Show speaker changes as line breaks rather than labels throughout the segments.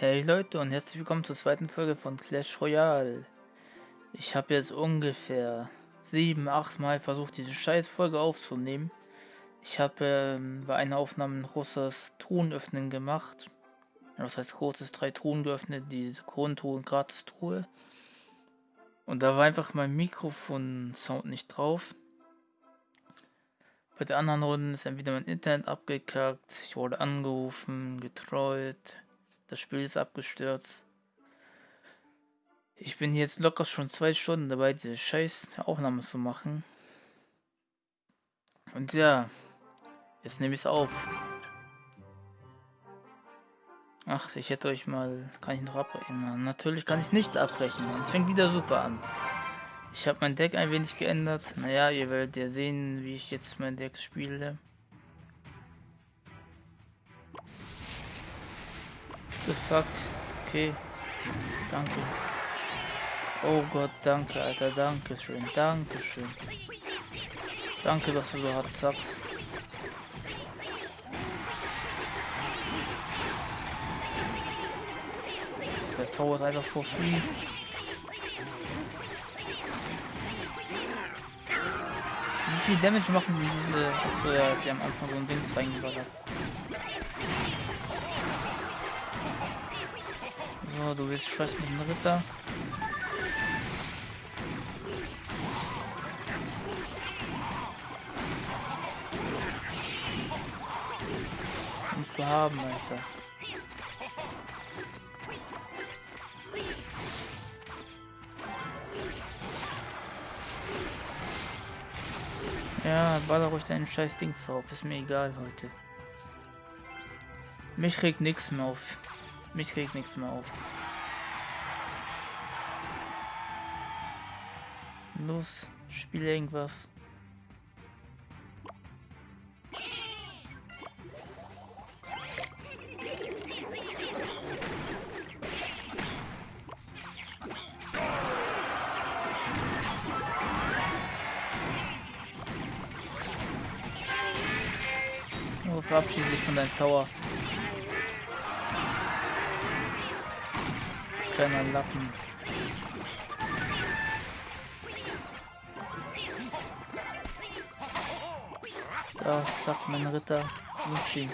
Hey Leute und herzlich willkommen zur zweiten Folge von Clash Royale. Ich habe jetzt ungefähr sieben, acht Mal versucht, diese scheiß Folge aufzunehmen. Ich habe ähm, bei einer Aufnahme ein großes Truhen öffnen gemacht. Das heißt großes drei Truhen geöffnet, die Grundtruhe und Gratis-Truhe. Und da war einfach mein Mikrofon-Sound nicht drauf. Bei der anderen Runde ist entweder mein Internet abgekackt, ich wurde angerufen, getrollt, das Spiel ist abgestürzt. Ich bin jetzt locker schon zwei Stunden dabei, diese scheiß Aufnahme zu machen. Und ja, jetzt nehme ich es auf. Ach, ich hätte euch mal... Kann ich noch abbrechen? Natürlich kann ich nicht abbrechen. Es fängt wieder super an. Ich habe mein Deck ein wenig geändert. Naja, ihr werdet ja sehen, wie ich jetzt mein Deck spiele. The fuck? Okay. Danke. Oh Gott, danke, Alter. Dankeschön. Dankeschön. Danke, dass du so hart sagst. Der Tor ist einfach for free. Wie viel Damage machen diese... Die am Anfang so ein Ding reingeballert. So, du willst scheiß mit dem Ritter. Musst du haben, Alter. Ja, baller ruhig deinen scheiß Ding drauf, ist mir egal heute. Mich regt nichts mehr auf. Mich regt nichts mehr auf. Los, spiel irgendwas. Verabschiede dich von deinem Tower. Kleiner Lappen. Da sagt mein Ritter Lucci.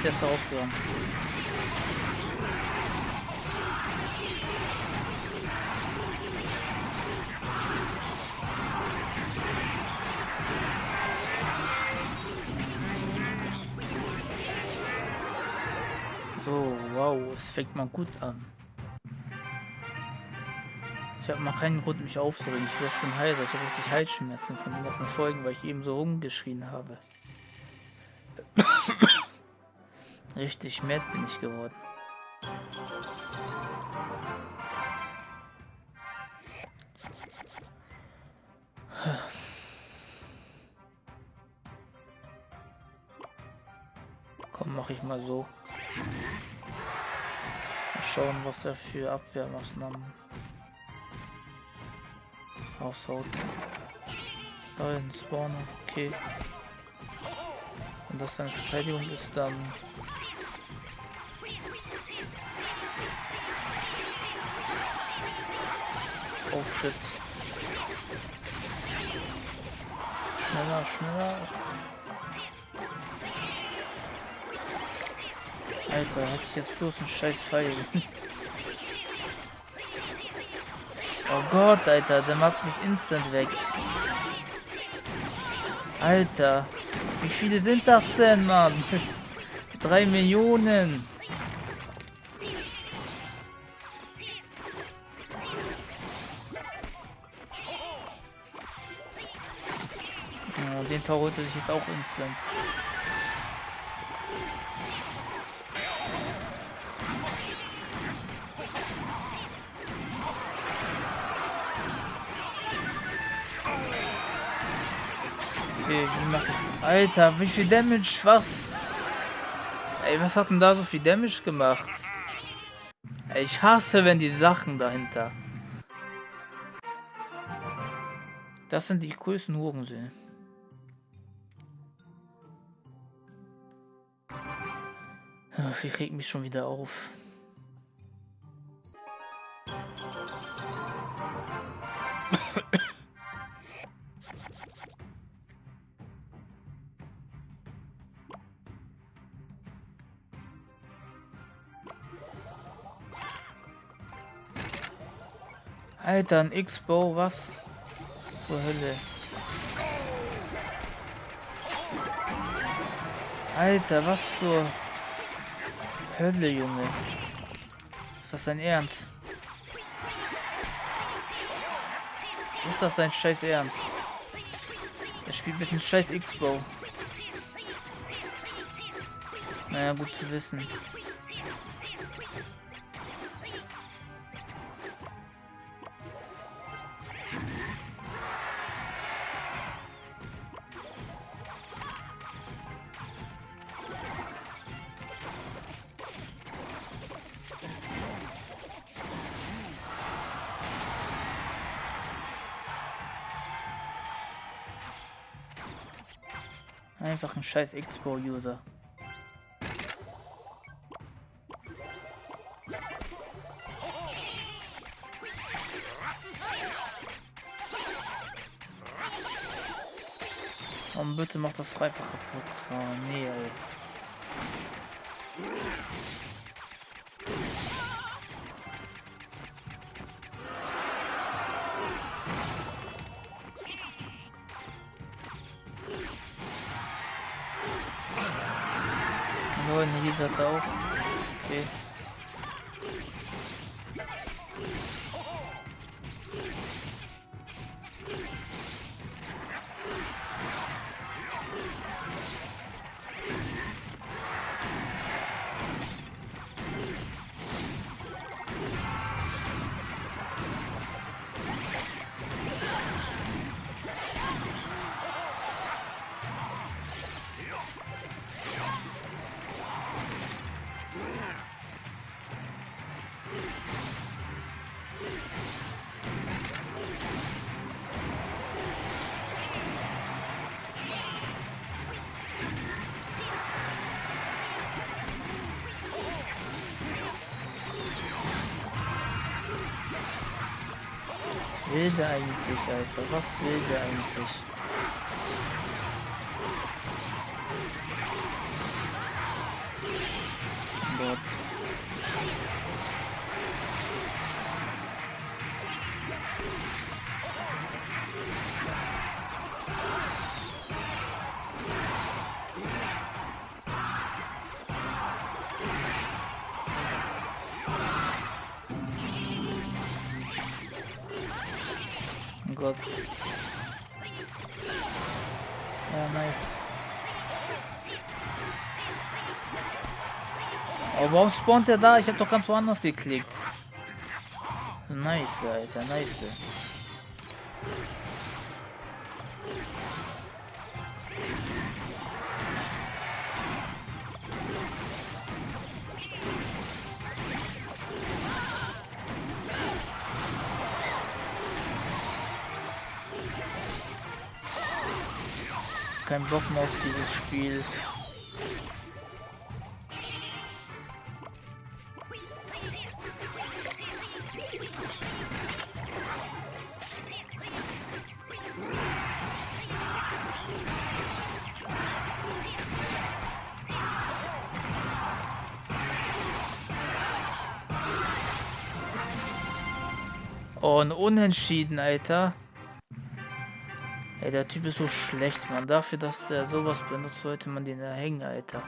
Ist jetzt aufgeräumt. So, wow, es fängt mal gut an. Ich habe mal keinen Grund, mich aufzuregen. Ich werde schon heiser. Ich habe richtig Halsschmerzen von den ganzen Folgen, weil ich eben so rumgeschrien habe. Richtig mad bin ich geworden. Komm, mache ich mal so. Mal schauen, was er für Abwehrmaßnahmen raushaut. Da ein Spawner, okay. Und das seine Verteidigung ist dann Oh shit. Schneller, schneller. Alter, hätte ich jetzt bloß einen scheiß Pfeil. oh Gott, Alter, der macht mich instant weg. Alter, wie viele sind das denn, Mann? Drei Millionen. Tor holte sich jetzt auch instant. Okay, wie macht das? Alter, wie viel Damage? Was? Ey, was hat denn da so viel Damage gemacht? Ey, ich hasse, wenn die Sachen dahinter. Das sind die größten Hurensöhne. Ich reg mich schon wieder auf. Alter, ein X-Bow, was? Zur Hölle. Alter, was zur Hölle, Junge. Ist das dein Ernst? Ist das dein scheiß Ernst? Er spielt mit einem scheiß X-Bow. Naja, gut zu wissen. Einfach ein scheiß Expo-User. Und bitte macht das dreifach kaputt. Oh nee, ey. Nur in will der eigentlich, Alter? Was will der eigentlich? Gott. Gott. Ja, nice. Aber warum spawnt er da? Ich habe doch ganz woanders geklickt. Nice, Alter, nice. Bock mehr auf dieses Spiel. Oh, Unentschieden, Alter. Ey, der Typ ist so schlecht, man. Dafür, dass er sowas benutzt, sollte man den erhängen, Alter.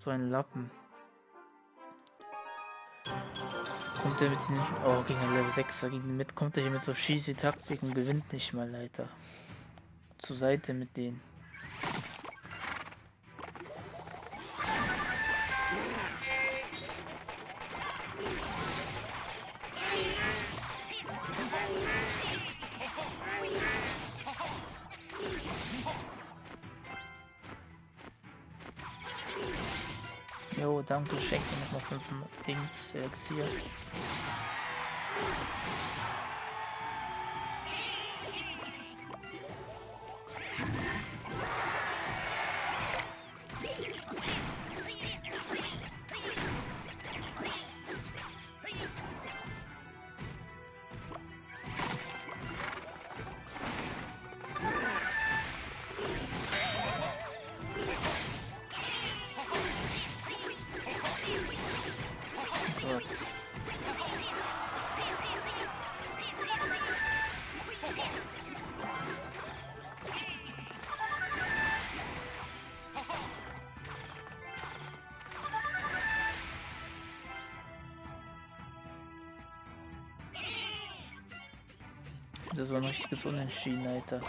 So ein Lappen. Kommt er mit den... Oh, gegen ein Level 6er gegen mit, kommt er hier mit so schieße Taktiken, gewinnt nicht mal, Alter. Zur Seite mit denen. Danke, schenk mir nochmal 5 Dings, Elixier. Das war ein richtiges Unentschieden, Alter.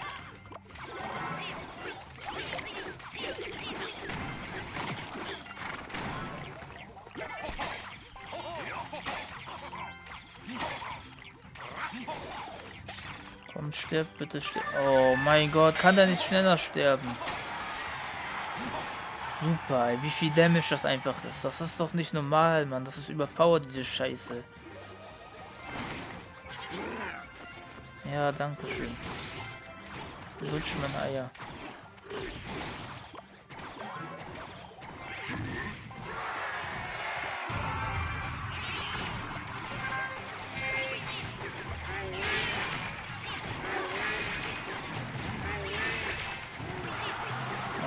Komm, stirb bitte, stirb. Oh mein Gott, kann der nicht schneller sterben? Super, ey, wie viel Damage das einfach ist. Das ist doch nicht normal, Mann. Das ist überpowered, diese Scheiße. Ja, danke schön. Lutsch mein Eier.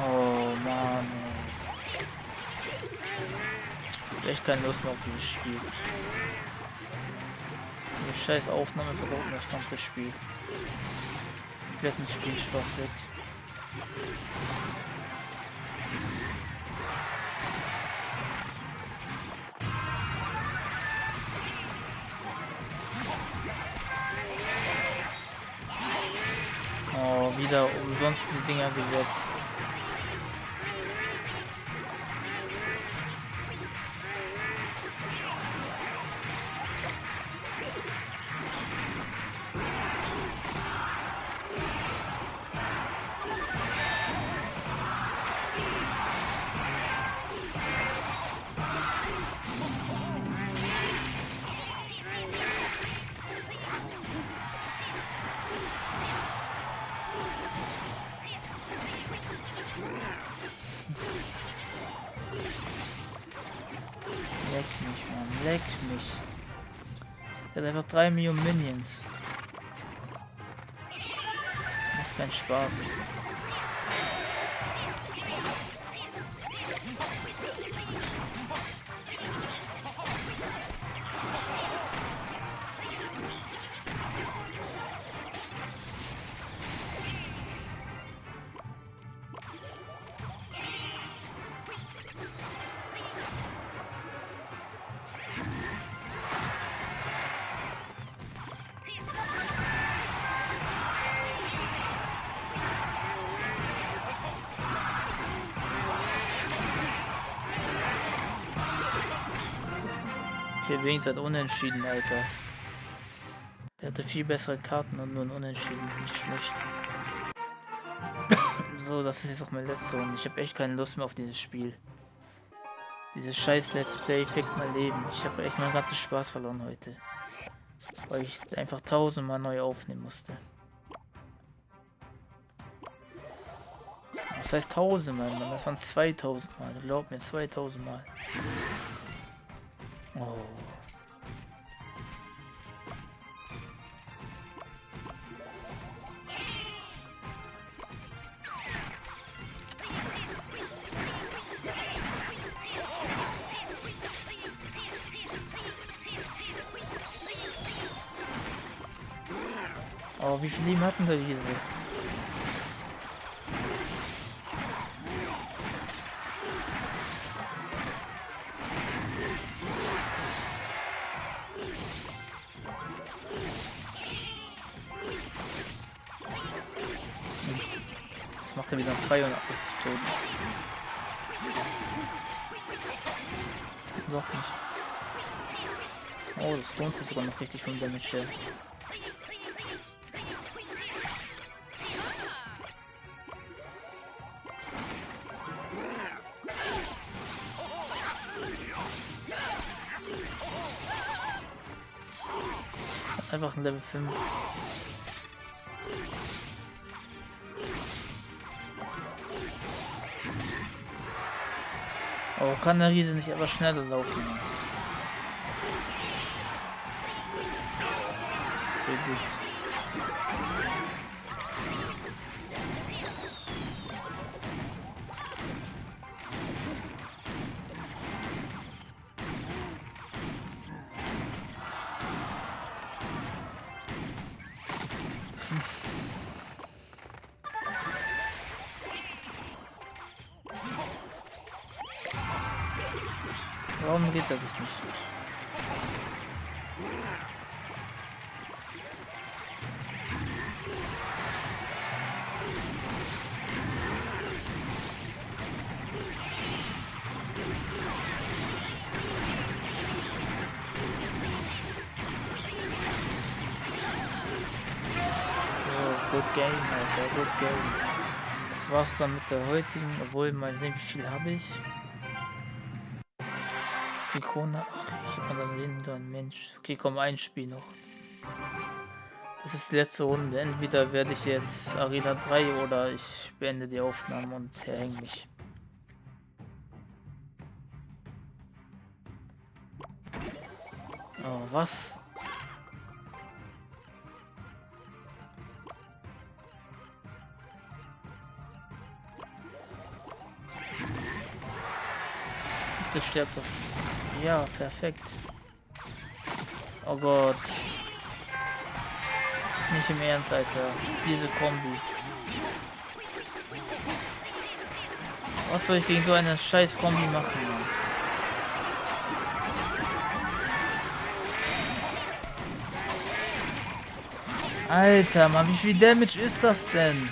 Oh Mann. ey. Echt keine Lust mehr auf dieses Spiel. Scheiß Aufnahme versaut mir das ganze Spiel. Komplett nicht Spielspaß weg. Oh, wieder umsonst die Dinger gesetzt. Leck mich. Der hat einfach 3 Millionen Minions. Macht keinen Spaß. Okay, wenigstens hat unentschieden, Alter. Der hatte viel bessere Karten und nur ein Unentschieden. Nicht schlecht. so, das ist jetzt auch mein letzter und ich habe echt keine Lust mehr auf dieses Spiel. Dieses scheiß Let's Play fickt mein Leben. Ich habe echt meinen ganzen Spaß verloren heute. Weil ich einfach tausendmal neu aufnehmen musste. Das heißt tausendmal, Mann. Das waren 2000 Mal. Glaub mir, 2000 Mal. Oh. Winterwiesel. Das macht er wieder frei und ist tot. Doch nicht. Oh, das lohnt sich sogar noch richtig vom Damage. Ein Level 5. Oh, kann der Riese nicht etwas schneller laufen? Sehr gut. Warum geht das nicht? Good game, Alter, good game. Das war's dann mit der heutigen, obwohl mal sehen, wie viel habe ich. Krone. Ach, ich kann dann ein Mensch. Okay, komm, ein Spiel noch. Das ist die letzte Runde. Entweder werde ich jetzt Arena 3 oder ich beende die Aufnahme und hänge mich. Oh, was? Bitte stirbt doch. Ja, perfekt. Oh Gott. Nicht im Ernst, Alter. Diese Kombi. Was soll ich gegen so eine scheiß Kombi machen? Mann? Alter, Mann, wie viel Damage ist das denn?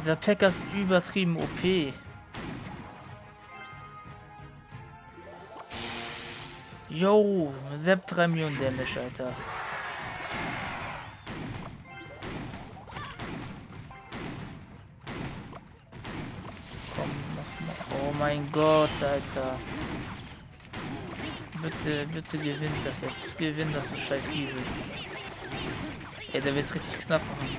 Dieser Packer ist übertrieben OP. Yo, Sepp 3 Millionen Damage, Alter. Komm, mach mal. Oh mein Gott, Alter. Bitte, bitte gewinnt das jetzt. Gewinn das, du scheiß Giesel. Ey, der wird's richtig knapp machen.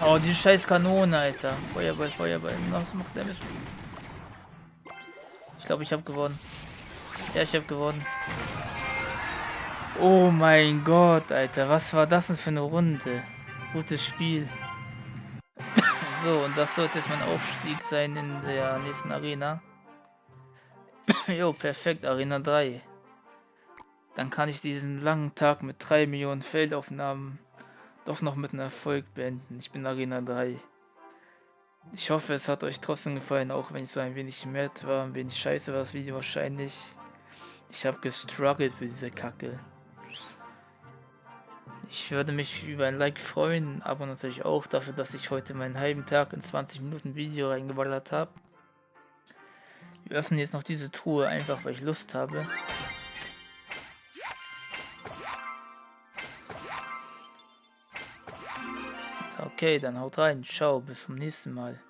Oh, die scheiß Kanone, Alter. Feuerball, Feuerball. Was macht Damage? Ich glaube, ich habe gewonnen. Ja, ich habe gewonnen. Oh mein Gott, Alter. Was war das denn für eine Runde? Gutes Spiel. so, und das sollte jetzt mein Aufstieg sein in der nächsten Arena. jo, perfekt. Arena 3. Dann kann ich diesen langen Tag mit 3 Millionen Feldaufnahmen doch noch mit einem Erfolg beenden. Ich bin Arena 3. Ich hoffe, es hat euch trotzdem gefallen, auch wenn ich so ein wenig mad war, ein wenig scheiße war das Video wahrscheinlich. Ich habe gestruggelt für diese Kacke. Ich würde mich über ein Like freuen, aber natürlich auch dafür, dass ich heute meinen halben Tag in 20 Minuten Video reingeballert habe. Wir öffnen jetzt noch diese Truhe, einfach weil ich Lust habe. Okay, dann haut rein. Ciao, bis zum nächsten Mal.